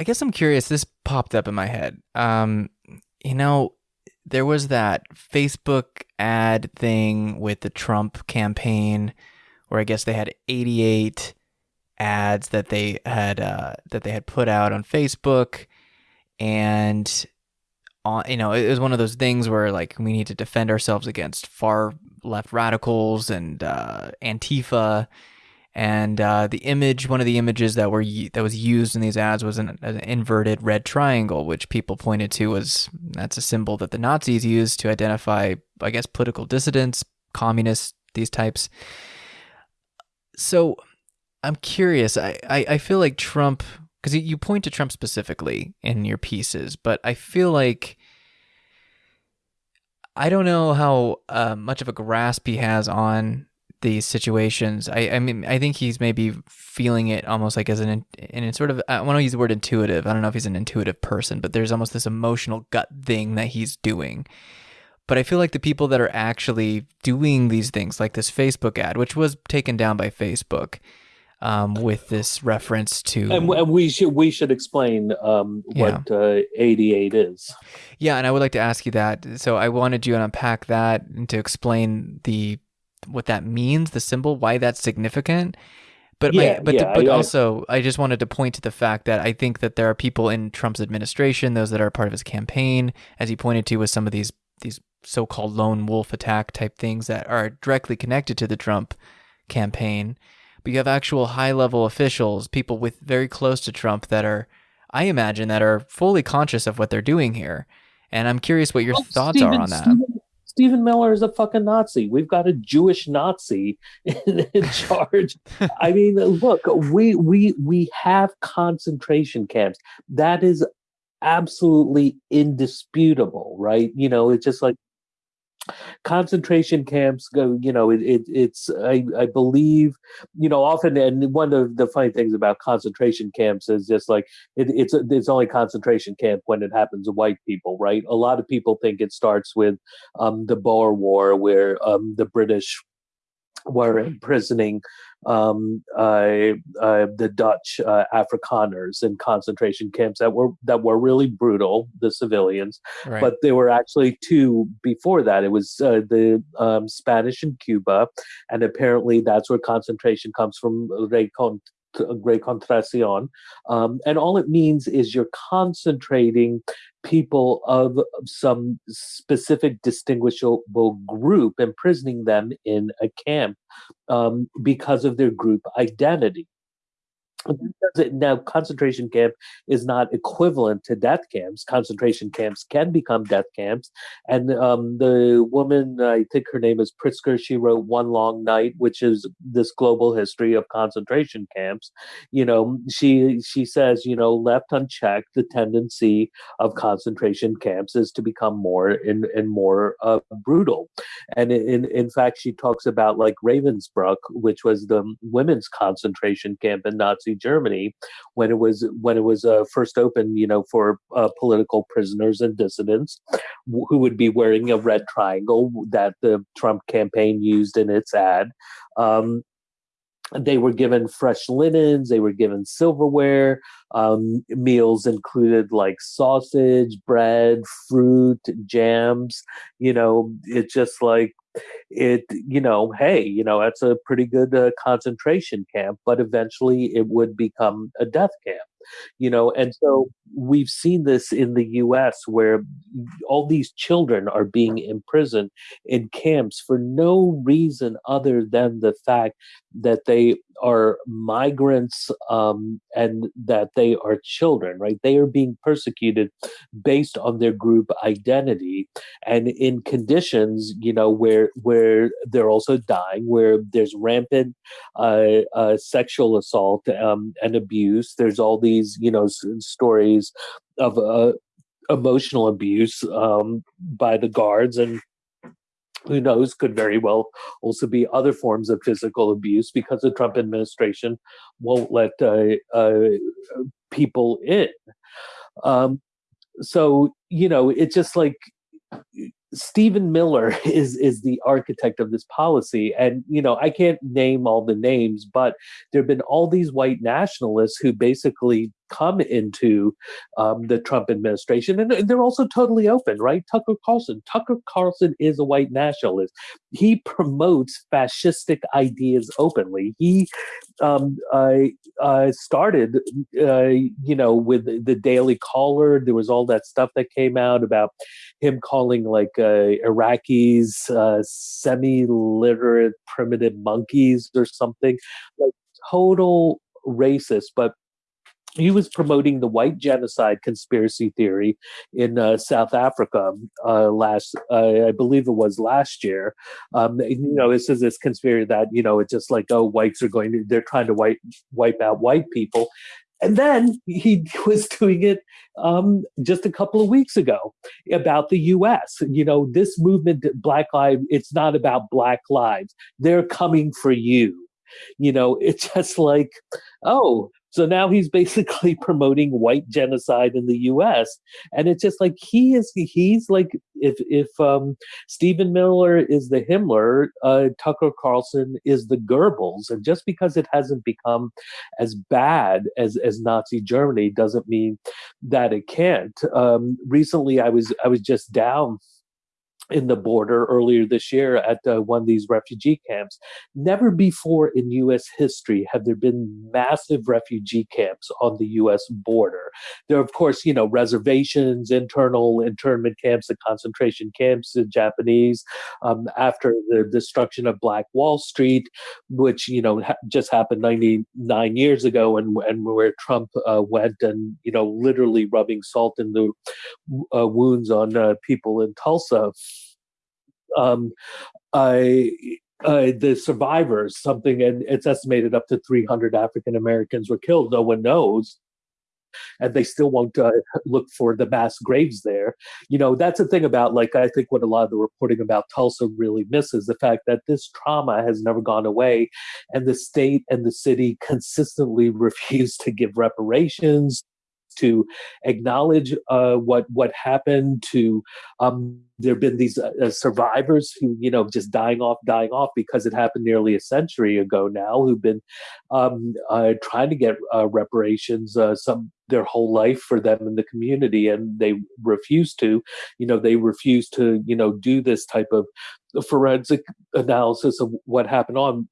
I guess I'm curious. This popped up in my head. Um, you know, there was that Facebook ad thing with the Trump campaign, where I guess they had 88 ads that they had uh, that they had put out on Facebook, and on you know it was one of those things where like we need to defend ourselves against far left radicals and uh, Antifa and uh, the image, one of the images that were that was used in these ads was an, an, inverted red triangle, which people pointed to was that's a symbol that the Nazis used to identify, I guess, political dissidents, communists, these types. So, I'm curious. I I, I feel like Trump, because you point to Trump specifically in your pieces, but I feel like. I don't know how uh, much of a grasp he has on these situations. I, I mean, I think he's maybe feeling it almost like as an, in sort of, I want to use the word intuitive. I don't know if he's an intuitive person, but there's almost this emotional gut thing that he's doing. But I feel like the people that are actually doing these things, like this Facebook ad, which was taken down by Facebook, um, with this reference to and, and, we should we should explain um, what yeah. uh, 88 is yeah and i would like to ask you that so i wanted you to unpack that and to explain the what that means, the symbol, why that's significant. But yeah, my, but yeah, but I, also I just wanted to point to the fact that I think that there are people in Trump's administration, those that are part of his campaign, as he pointed to with some of these these so-called lone wolf attack type things that are directly connected to the Trump campaign. But you have actual high-level officials, people with very close to Trump that are I imagine that are fully conscious of what they're doing here. And I'm curious what your well, thoughts Stephen, are on that. Stephen, Stephen Miller is a fucking Nazi. We've got a Jewish Nazi in, in charge. I mean, look, we we we have concentration camps. That is absolutely indisputable, right? You know, it's just like concentration camps go you know it, it, it's I, I believe you know often and one of the funny things about concentration camps is just like it, it's it's only concentration camp when it happens to white people right? A lot of people think it starts with um, the boer war where um, the british were imprisoning um, uh, uh, the Dutch uh, Afrikaners in concentration camps that were that were really brutal, the civilians. Right. But there were actually two before that. It was uh, the um, Spanish in Cuba, and apparently that's where concentration comes from. Reconcentración. Um, and all it means is you're concentrating people of some specific distinguishable group, imprisoning them in a camp um, because of their group identity now concentration camp is not equivalent to death camps. Concentration camps can become death camps. And um, the woman i think her name is Pitzer she wrote one long night which is this global history of concentration camps. You know she she says you know left unchecked the tendency of concentration camps is to become more and, and more uh, brutal. And in, in fact she talks about like ravensbrück which was the women's concentration camp in nazi Nazi Germany when it was when it was uh, first opened, you know, for uh, political prisoners and dissidents who would be wearing a red triangle that the Trump campaign used in its ad. Um, they were given fresh linens they were given silverware um, meals included like sausage bread fruit jams you know it's just like it you know hey you know that's a pretty good uh, concentration camp but eventually it would become a death camp you know and so we've seen this in the US where all these children are being imprisoned in camps for no reason other than the fact that they are migrants um, and that they are children, right? They are being persecuted based on their group identity and in conditions, you know, where where they're also dying, where there's rampant uh, uh, sexual assault um, and abuse. There's all these, you know, stories of uh, emotional abuse um, by the guards and who knows, could very well also be other forms of physical abuse because the Trump administration won't let uh, uh, people in. Um, so, you know, it's just like Stephen Miller is is the architect of this policy, and you know I can't name all the names, but there have been all these white nationalists who basically come into um, the Trump administration, and they're also totally open, right? Tucker Carlson. Tucker Carlson is a white nationalist. He promotes fascistic ideas openly. He um, started, uh, you know, with the Daily Caller. There was all that stuff that came out about him calling like uh, Iraqis uh, semi-literate primitive monkeys or something, like total racist. But he was promoting the white genocide conspiracy theory in uh, South Africa uh, last, uh, I believe it was last year. Um, you know, this is this conspiracy that you know it's just like oh, whites are going to they're trying to wipe wipe out white people, and then he was doing it um, just a couple of weeks ago about the U.S. You know, this movement, Black Lives, it's not about Black lives. They're coming for you. You know, it's just like, oh, so now he's basically promoting white genocide in the U.S. And it's just like he is. He's like if if um, Stephen Miller is the Himmler, uh, Tucker Carlson is the Goebbels. And just because it hasn't become as bad as as Nazi Germany doesn't mean that it can't. Um, recently, I was I was just down in the border earlier this year at uh, one of these refugee camps. Never before in U.S. history have there been massive refugee camps on the U.S. border. There are, of course, you know, reservations, internal internment camps, the concentration camps, the Japanese, um, after the destruction of Black Wall Street, which, you know, ha- just happened 99 years ago and, and where Trump uh, went and, you know, literally rubbing salt in the uh, wounds on uh, people in Tulsa um, I, uh, the survivors, something, and it's estimated up to 300 African Americans were killed. No one knows. And they still won't uh, look for the mass graves there. You know, that's the thing about, like, I think what a lot of the reporting about Tulsa really misses the fact that this trauma has never gone away. And the state and the city consistently refuse to give reparations, to acknowledge uh, what what happened. To um, there have been these uh, uh, survivors who you know just dying off, dying off because it happened nearly a century ago now, who've been um, uh, trying to get uh, reparations uh, some their whole life for them in the community, and they refuse to. You know, they refuse to you know do this type of forensic analysis of what happened on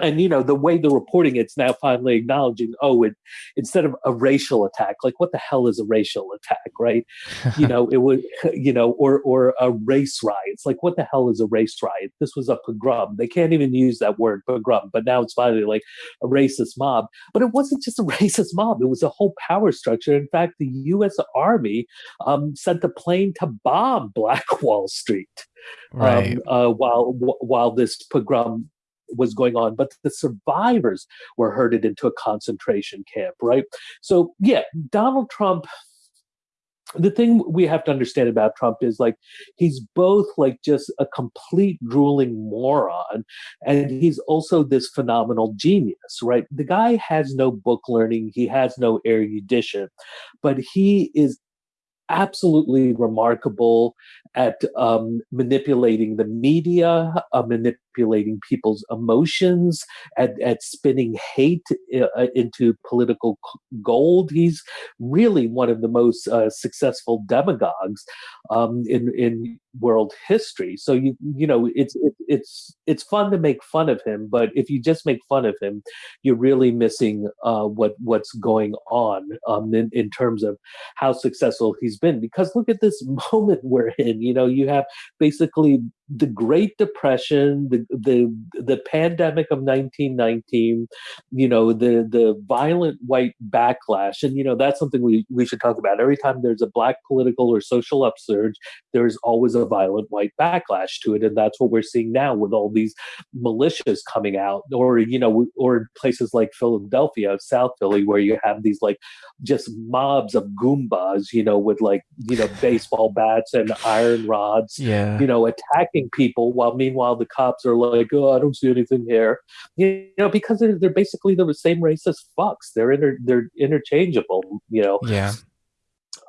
and you know the way they're reporting it's now finally acknowledging oh it instead of a racial attack like what the hell is a racial attack right? You know it was you know or or a race riot it's like what the hell is a race riot? This was a pogrom. They can't even use that word pogrom but now it's finally like a racist mob. But it wasn't just a racist mob. It was a whole power structure. In fact the us army um, sent a plane to bomb black wall street right. um, uh, while while this pogrom was going on, but the survivors were herded into a concentration camp, right? So, yeah, Donald Trump the thing we have to understand about Trump is like he's both like just a complete drooling moron and he's also this phenomenal genius, right? The guy has no book learning, he has no erudition, but he is absolutely remarkable at um, manipulating the media, uh, manipulating people's emotions, at, at spinning hate uh, into political gold. He's really one of the most uh, successful demagogues um, in in world history. So you you know it's it, it's it's fun to make fun of him, but if you just make fun of him, you're really missing uh, what what's going on um, in in terms of how successful he's been. Because look at this moment we're in you know, you have basically the Great Depression, the the the pandemic of 1919, you know, the the violent white backlash, and you know that's something we we should talk about. Every time there's a black political or social upsurge, there's always a violent white backlash to it, and that's what we're seeing now with all these militias coming out, or you know, or places like Philadelphia, South Philly, where you have these like just mobs of goombas, you know, with like you know baseball bats and iron rods, yeah, you know, attacking people while meanwhile the cops are like, oh, I don't see anything here. You know, because they're, they're basically the same race as fucks. They're inter, they're interchangeable, you know. Yeah.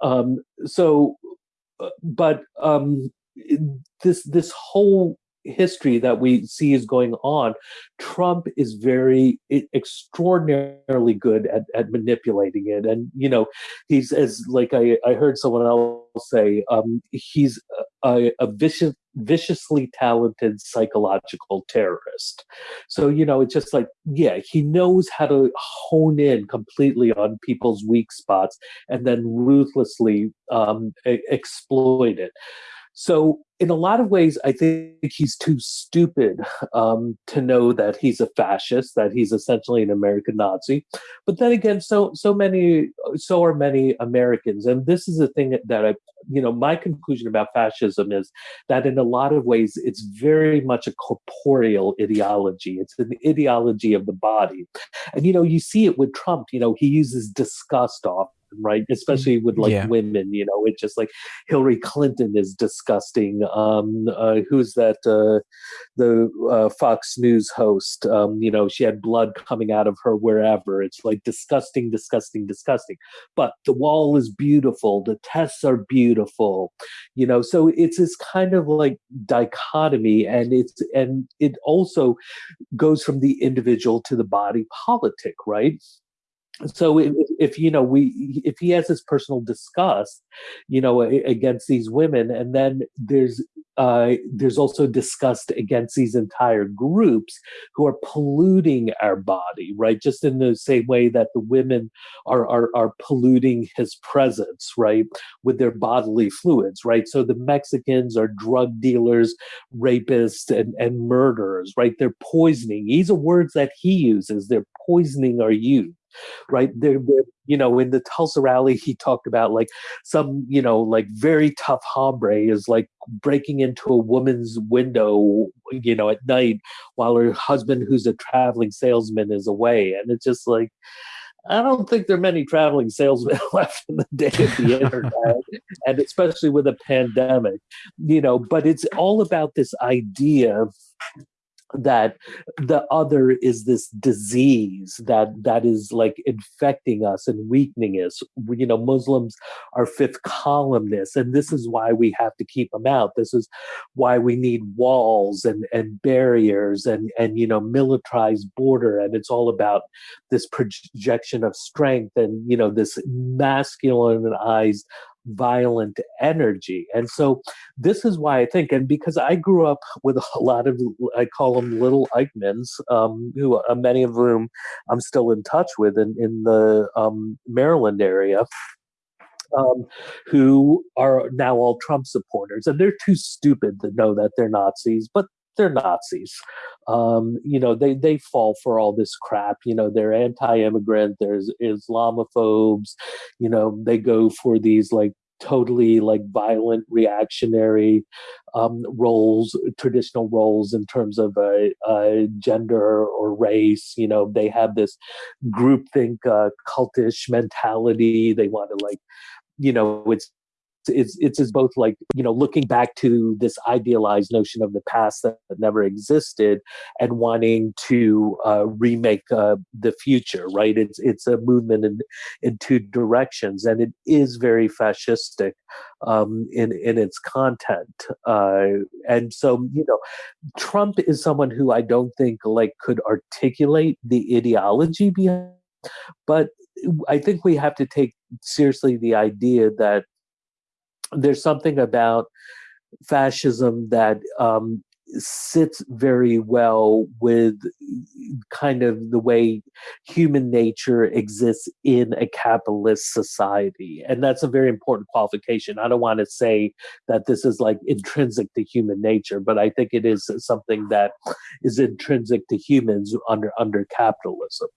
Um, so, uh, but um, this this whole history that we see is going on, Trump is very extraordinarily good at, at manipulating it. And, you know, he's as like I, I heard someone else say, um, he's a, a vicious, viciously talented psychological terrorist. So, you know, it's just like, yeah, he knows how to hone in completely on people's weak spots and then ruthlessly um, exploit it. So, in a lot of ways, I think he's too stupid um, to know that he's a fascist, that he's essentially an American Nazi. But then again, so so many, so are many Americans, and this is the thing that I, you know, my conclusion about fascism is that in a lot of ways, it's very much a corporeal ideology. It's an ideology of the body, and you know, you see it with Trump. You know, he uses disgust off right? Especially with like yeah. women, you know, it's just like Hillary Clinton is disgusting. Um, uh, who's that? Uh, the uh, Fox News host. Um, you know, she had blood coming out of her wherever. It's like disgusting, disgusting, disgusting. But the wall is beautiful. The tests are beautiful. You know, so it's this kind of like dichotomy, and it's and it also goes from the individual to the body politic, right? So if, if, you know we if he has this personal disgust you know against these women and then there's uh, there's also disgust against these entire groups who are polluting our body right? Just in the same way that the women are are, are polluting his presence right? With their bodily fluids right? So the mexicans are drug dealers rapists and, and murderers right? They're poisoning. These are words that he uses. They're poisoning our youth right? They're, you know, in the Tulsa rally, he talked about like some, you know, like very tough hombre is like breaking into a woman's window, you know, at night while her husband, who's a traveling salesman, is away. And it's just like, I don't think there are many traveling salesmen left in the day of the internet, and especially with a pandemic, you know. But it's all about this idea that the other is this disease that that is like infecting us and weakening us. You know muslims are fifth columnists and this is why we have to keep them out. This is why we need walls and and barriers and and you know militarized border and it's all about this projection of strength and you know this masculinized violent energy. And so this is why I think, and because I grew up with a lot of, I call them little Eichmanns, um, who uh, many of whom I'm still in touch with in, in the um, Maryland area. Um, who are now all Trump supporters, and they're too stupid to know that they're Nazis, but they're Nazis. Um, you know, they they fall for all this crap. You know, they're anti-immigrant. There's Islamophobes. You know, they go for these like totally like violent reactionary um, roles traditional roles in terms of a, a, gender or race you know they have this groupthink uh, cultish mentality they want to like you know it's it's it's as both like you know looking back to this idealized notion of the past that never existed and wanting to uh, remake uh, the future right? It's it's a movement in in two directions and it is very fascistic um, in in its content uh, and so you know Trump is someone who I don't think like could articulate the ideology behind but I think we have to take seriously the idea that there's something about fascism that um, sits very well with kind of the way human nature exists in a capitalist society. And that's a very important qualification. I don't want to say that this is like intrinsic to human nature, but I think it is something that is intrinsic to humans under under capitalism.